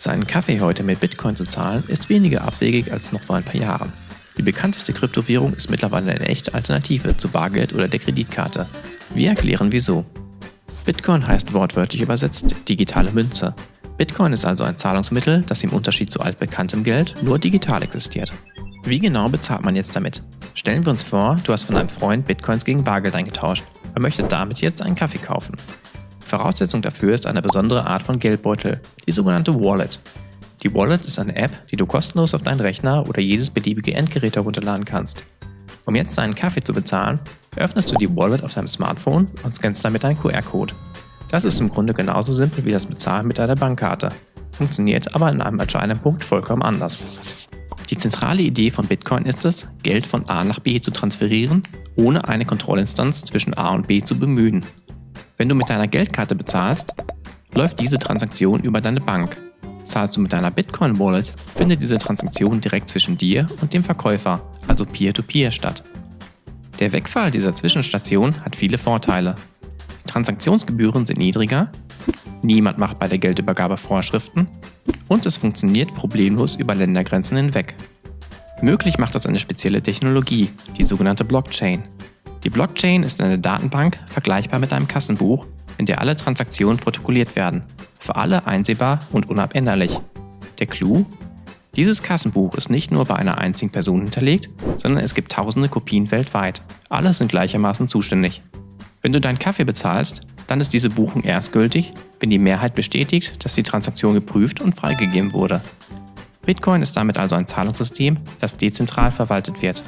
Seinen Kaffee heute mit Bitcoin zu zahlen, ist weniger abwegig als noch vor ein paar Jahren. Die bekannteste Kryptowährung ist mittlerweile eine echte Alternative zu Bargeld oder der Kreditkarte. Wir erklären wieso. Bitcoin heißt wortwörtlich übersetzt digitale Münze. Bitcoin ist also ein Zahlungsmittel, das im Unterschied zu altbekanntem Geld nur digital existiert. Wie genau bezahlt man jetzt damit? Stellen wir uns vor, du hast von einem Freund Bitcoins gegen Bargeld eingetauscht. Er möchte damit jetzt einen Kaffee kaufen. Voraussetzung dafür ist eine besondere Art von Geldbeutel, die sogenannte Wallet. Die Wallet ist eine App, die du kostenlos auf deinen Rechner oder jedes beliebige Endgerät herunterladen kannst. Um jetzt deinen Kaffee zu bezahlen, öffnest du die Wallet auf deinem Smartphone und scannst damit einen QR-Code. Das ist im Grunde genauso simpel wie das Bezahlen mit deiner Bankkarte, funktioniert aber in einem entscheidenden Punkt vollkommen anders. Die zentrale Idee von Bitcoin ist es, Geld von A nach B zu transferieren, ohne eine Kontrollinstanz zwischen A und B zu bemühen. Wenn du mit deiner Geldkarte bezahlst, läuft diese Transaktion über deine Bank. Zahlst du mit deiner Bitcoin-Wallet, findet diese Transaktion direkt zwischen dir und dem Verkäufer, also Peer-to-Peer -Peer statt. Der Wegfall dieser Zwischenstation hat viele Vorteile. Transaktionsgebühren sind niedriger, niemand macht bei der Geldübergabe Vorschriften und es funktioniert problemlos über Ländergrenzen hinweg. Möglich macht das eine spezielle Technologie, die sogenannte Blockchain. Die Blockchain ist eine Datenbank, vergleichbar mit einem Kassenbuch, in der alle Transaktionen protokolliert werden, für alle einsehbar und unabänderlich. Der Clou? Dieses Kassenbuch ist nicht nur bei einer einzigen Person hinterlegt, sondern es gibt tausende Kopien weltweit. Alle sind gleichermaßen zuständig. Wenn du deinen Kaffee bezahlst, dann ist diese Buchung erst gültig, wenn die Mehrheit bestätigt, dass die Transaktion geprüft und freigegeben wurde. Bitcoin ist damit also ein Zahlungssystem, das dezentral verwaltet wird.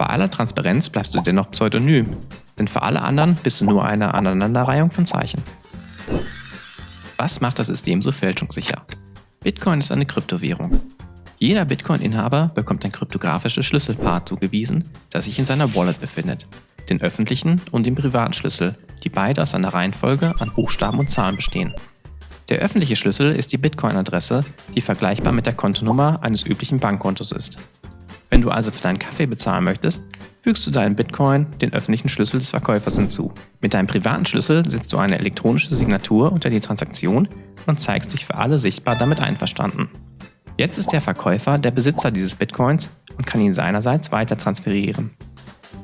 Bei aller Transparenz bleibst du dennoch pseudonym, denn für alle anderen bist du nur eine Aneinanderreihung von Zeichen. Was macht das System so fälschungssicher? Bitcoin ist eine Kryptowährung. Jeder Bitcoin-Inhaber bekommt ein kryptografisches Schlüsselpaar zugewiesen, das sich in seiner Wallet befindet, den öffentlichen und den privaten Schlüssel, die beide aus einer Reihenfolge an Buchstaben und Zahlen bestehen. Der öffentliche Schlüssel ist die Bitcoin-Adresse, die vergleichbar mit der Kontonummer eines üblichen Bankkontos ist. Wenn du also für deinen Kaffee bezahlen möchtest, fügst du deinen Bitcoin den öffentlichen Schlüssel des Verkäufers hinzu. Mit deinem privaten Schlüssel setzt du eine elektronische Signatur unter die Transaktion und zeigst dich für alle sichtbar damit einverstanden. Jetzt ist der Verkäufer der Besitzer dieses Bitcoins und kann ihn seinerseits weiter transferieren.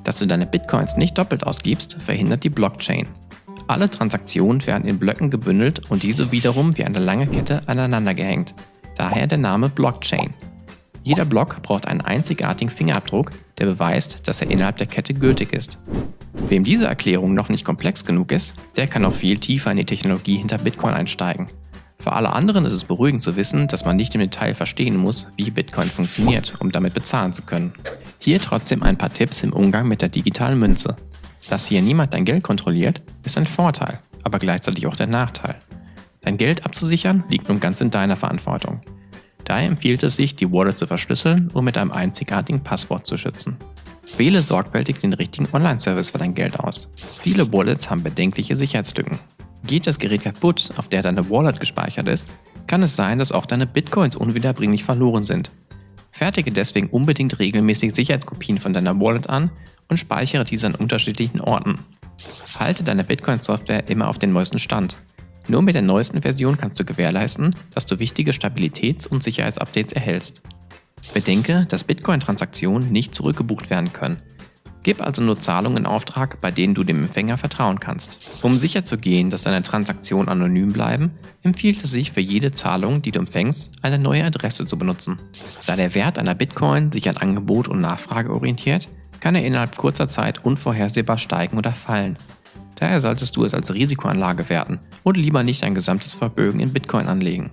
Dass du deine Bitcoins nicht doppelt ausgibst, verhindert die Blockchain. Alle Transaktionen werden in Blöcken gebündelt und diese wiederum wie eine lange Kette aneinander gehängt. Daher der Name Blockchain. Jeder Block braucht einen einzigartigen Fingerabdruck, der beweist, dass er innerhalb der Kette gültig ist. Wem diese Erklärung noch nicht komplex genug ist, der kann noch viel tiefer in die Technologie hinter Bitcoin einsteigen. Für alle anderen ist es beruhigend zu wissen, dass man nicht im Detail verstehen muss, wie Bitcoin funktioniert, um damit bezahlen zu können. Hier trotzdem ein paar Tipps im Umgang mit der digitalen Münze. Dass hier niemand dein Geld kontrolliert, ist ein Vorteil, aber gleichzeitig auch der Nachteil. Dein Geld abzusichern liegt nun ganz in deiner Verantwortung. Daher empfiehlt es sich, die Wallet zu verschlüsseln und mit einem einzigartigen Passwort zu schützen. Wähle sorgfältig den richtigen Online-Service für dein Geld aus. Viele Wallets haben bedenkliche Sicherheitslücken. Geht das Gerät kaputt, auf der deine Wallet gespeichert ist, kann es sein, dass auch deine Bitcoins unwiederbringlich verloren sind. Fertige deswegen unbedingt regelmäßig Sicherheitskopien von deiner Wallet an und speichere diese an unterschiedlichen Orten. Halte deine Bitcoin-Software immer auf den neuesten Stand. Nur mit der neuesten Version kannst du gewährleisten, dass du wichtige Stabilitäts- und Sicherheitsupdates erhältst. Bedenke, dass Bitcoin-Transaktionen nicht zurückgebucht werden können. Gib also nur Zahlungen in Auftrag, bei denen du dem Empfänger vertrauen kannst. Um sicherzugehen, dass deine Transaktionen anonym bleiben, empfiehlt es sich für jede Zahlung, die du empfängst, eine neue Adresse zu benutzen. Da der Wert einer Bitcoin sich an Angebot und Nachfrage orientiert, kann er innerhalb kurzer Zeit unvorhersehbar steigen oder fallen. Daher solltest du es als Risikoanlage werten und lieber nicht dein gesamtes Vermögen in Bitcoin anlegen.